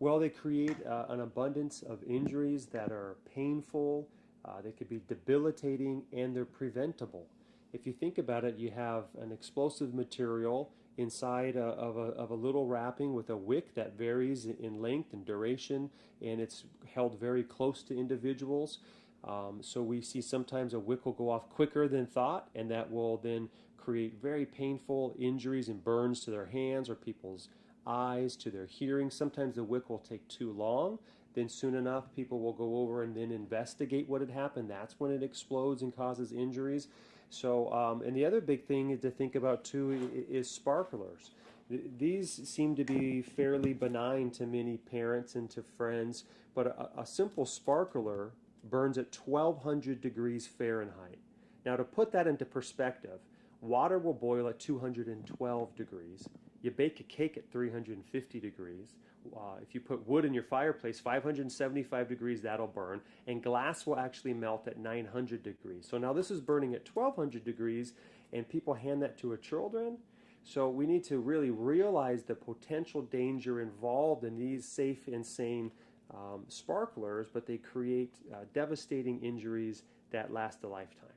Well, they create uh, an abundance of injuries that are painful, uh, they could be debilitating, and they're preventable. If you think about it, you have an explosive material inside a, of, a, of a little wrapping with a wick that varies in length and duration, and it's held very close to individuals. Um, so we see sometimes a wick will go off quicker than thought, and that will then create very painful injuries and burns to their hands or people's eyes, to their hearing. Sometimes the wick will take too long. Then soon enough, people will go over and then investigate what had happened. That's when it explodes and causes injuries. So, um, and the other big thing is to think about too is sparklers. These seem to be fairly benign to many parents and to friends, but a, a simple sparkler burns at 1200 degrees Fahrenheit. Now, to put that into perspective, water will boil at 212 degrees. You bake a cake at 350 degrees. Uh, if you put wood in your fireplace, 575 degrees, that'll burn. And glass will actually melt at 900 degrees. So now this is burning at 1200 degrees, and people hand that to a children. So we need to really realize the potential danger involved in these safe and sane um, sparklers, but they create uh, devastating injuries that last a lifetime.